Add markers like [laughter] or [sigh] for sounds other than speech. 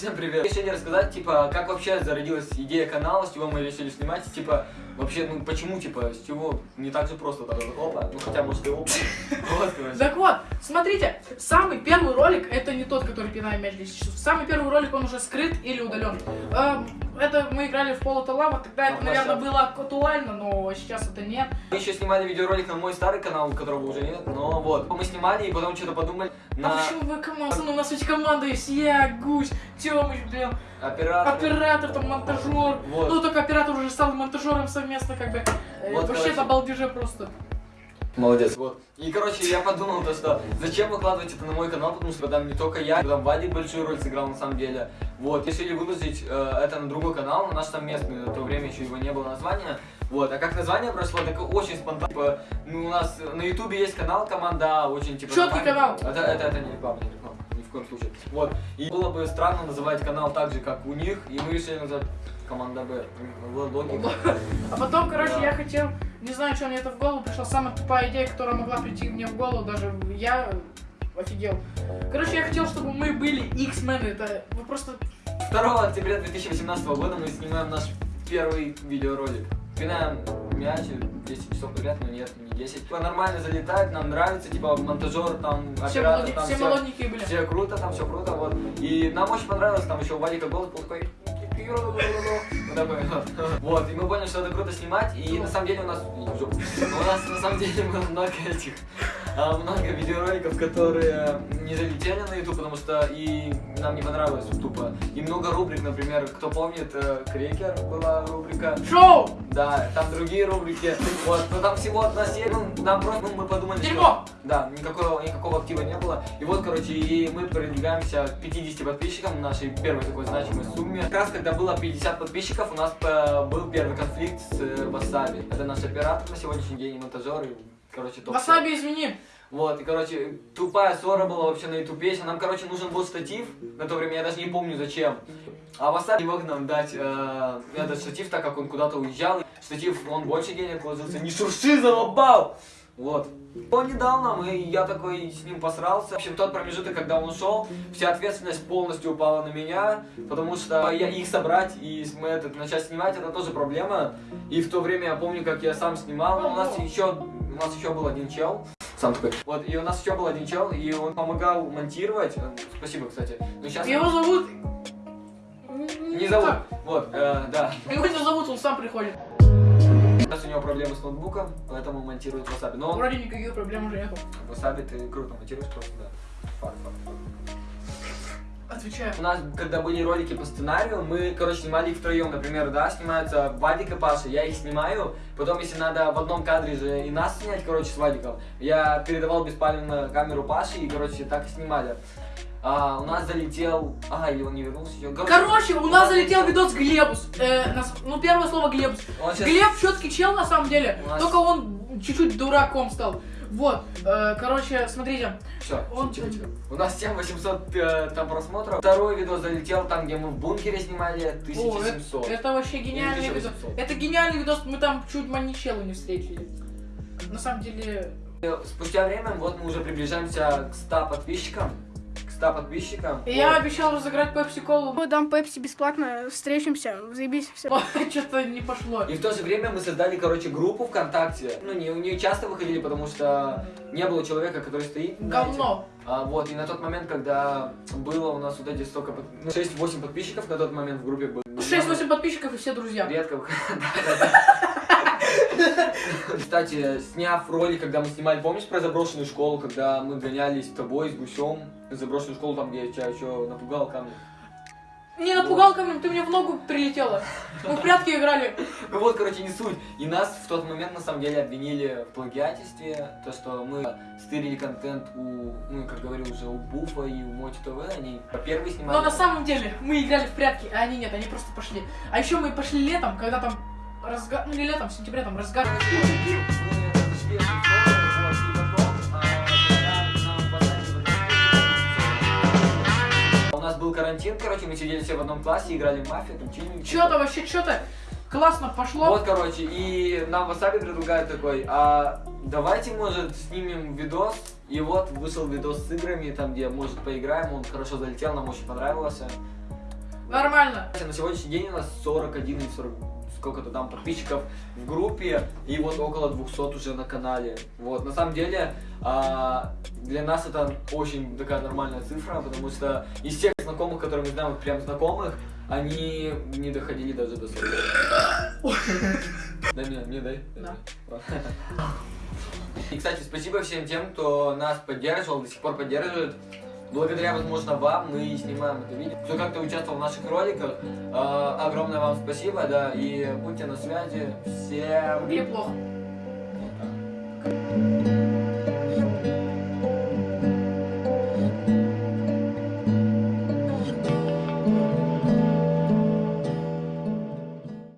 Всем привет. Решили рассказать, типа, как вообще зародилась идея канала, с чего мы решили снимать, типа, вообще, ну, почему, типа, с чего, не так же просто, так, опа, ну, хотя, может, и опа. [laughs] Так вот, смотрите, самый первый ролик, не тот, который пинаем мяч 10 часов. Самый первый ролик, он уже скрыт или удален. Эм, это мы играли в Полото Лава, тогда это, наверное, было актуально, но сейчас это нет. Мы еще снимали видеоролик на мой старый канал, которого уже нет, но вот. Мы снимали и потом что-то подумали А на почему вы команда? Ну, у нас ведь команда есть, я, Гусь, Тёмыч, блин, оператора. оператор, там, монтажер. Вот. Ну, только оператор уже стал монтажером совместно, как бы. Э, Вот, Вообще, это балдеже просто. Молодец. Вот. И, короче, я подумал, то, что зачем выкладывать это на мой канал, потому что там не только я, там Вадик большую роль сыграл на самом деле. Вот. Решили выложить э, это на другой канал, на наш совместный, на то время еще его не было названия. Вот, а как название прошло, так очень спонтанно. Типа, ну, у нас на ютубе есть канал команда, очень типа... Нормальный. канал. Это, это, это не реклама, не реклама, ни в коем случае. Вот, и было бы странно называть канал так же, как у них, и мы решили назвать команда Б. Логика. А потом, короче, Да. я хотел, не знаю, что мне это в голову пришла, самая тупая идея, которая могла прийти мне в голову, даже я офигел. Короче, я хотел, чтобы мы были X-Men, это вы просто... 2 октября 2018 года мы снимаем наш первый видеоролик. Пинаем мяч, 10 часов подряд, но нет, не 10. Типа нормально залетает, нам нравится, типа монтажер, там, Все, оператор, молодни- там все всё- молоденькие были. все круто, там все круто, вот. И нам очень понравилось, там еще у Вадика голос был такой... Вот такой вот. Вот, и мы поняли, что это круто снимать, и на самом деле у нас... У нас на самом деле было много этих... а, Много видеороликов, которые не залетели на YouTube, потому что и нам не понравилось тупо. И много рубрик, например, кто помнит, э, Крекер была рубрика. Шоу! Да, там другие рубрики. Вот, но там всего одна серия, ну, нам просто, ну, мы подумали, Дерьмо! что... Да, никакого, никакого актива не было. И вот, короче, и мы продвигаемся к 50 подписчикам нашей первой такой значимой сумме. Раз, когда было 50 подписчиков, у нас э, был первый конфликт с э, Васаби. Это наш оператор на сегодняшний день, монтажер, и, короче, топ Васаби, извини. вот, и, короче, тупая ссора была вообще на ютубе. Нам, короче, нужен был штатив. На то время я даже не помню зачем. А Васаби не мог нам дать э, этот штатив, так как он куда-то уезжал. Штатив, он больше денег вложился. Не шурши, залобал! Вот. Он не дал нам, и я такой с ним посрался. В общем, тот промежуток, когда он ушел, вся ответственность полностью упала на меня, потому что я их собрать и мы этот начать снимать, это тоже проблема. И в то время я помню, как я сам снимал. У нас еще, у нас еще был один чел, сам такой. Вот, и у нас еще был один чел, и он помогал монтировать. Спасибо, кстати. Но сейчас Его зовут... не зовут. Вот, э, да. Его не зовут, он сам приходит. Сейчас у него проблемы с ноутбуком, поэтому монтирует Васаби. Но Вроде никаких проблем уже нету. Васаби ты круто монтируешь просто, да. Факт, факт, факт. Отвечаю. У нас, когда были ролики по сценарию, мы, короче, снимали их втроем. Например, да, снимаются Вадик и Паша, я их снимаю. Потом, если надо в одном кадре же и нас снять, короче, с Вадиком, я передавал беспалевно камеру Паши и, короче, так и снимали. А, у нас залетел... А, или он не вернулся еще. Короче, у нас залетел видос Глебус. Э, нас- ну, первое слово Глебус. Он щас- Глеб четкий чел на самом деле, нас- только он чуть-чуть дураком стал. Вот, э, короче, смотрите. Все, Он- тихо, тихо. У нас 7800 э, там просмотров. Второй видос залетел там, где мы в бункере снимали, О, 1700. это, это вообще гениальный видос. 1800. Это гениальный видос, мы там чуть маничелу не встретили. На самом деле, Спустя время, вот мы уже приближаемся к 100 подписчикам. К 100 подписчикам. я Вот. обещал разыграть пепси колу, Дам пепси бесплатно, встретимся, заебись, все. [laughs] что-то не пошло. И в то же время мы создали, короче, группу ВКонтакте. Ну, не, не часто выходили, потому что не было человека, который стоит. Говно. А, вот, и на тот момент, когда было у нас вот эти столько, под- ну, 6-8 подписчиков на тот момент в группе было. 6-8 подписчиков и все друзья. Редко. [laughs] [laughs] Кстати, сняв ролик, когда мы снимали, помнишь про заброшенную школу, когда мы гонялись с тобой, с гусем, заброшенную школу, там, где я тебя еще напугал камнем? Не напугал камнем, ты мне в ногу прилетела. Мы в прятки играли. Ну вот, короче, не суть. И нас в тот момент, на самом деле, обвинили в плагиатстве, то, что мы стырили контент у, ну, как говорил уже, у Буфа и у Моти ТВ, они первые снимали. Но на самом деле мы играли в прятки, а они нет, они просто пошли. А еще мы пошли летом, когда там разгар... Ну не летом, в сентябре там разгар. В и У нас был карантин, короче, мы сидели все в одном классе, играли в мафию, там чили. Че-то вообще, что-то классно пошло. Вот, короче, и нам Васаби предлагает такой, а давайте, может, снимем видос. И вот вышел видос с играми, там, где, может, поиграем, он хорошо залетел, нам очень понравился. Нормально. На сегодняшний день у нас 41 или 40 сколько-то там подписчиков в группе и вот около 200 уже на канале. Вот, на самом деле, а, для нас это очень такая нормальная цифра, потому что из всех знакомых, которые мы знаем, вот прям знакомых, они не доходили даже до 40. Дай мне, мне дай. Да. И, кстати, спасибо всем тем, кто нас поддерживал, до сих пор поддерживает. Благодаря, возможно, вам мы снимаем это видео. Кто как-то участвовал в наших роликах, э, огромное вам спасибо, да, и будьте на связи. Всем Или плохо.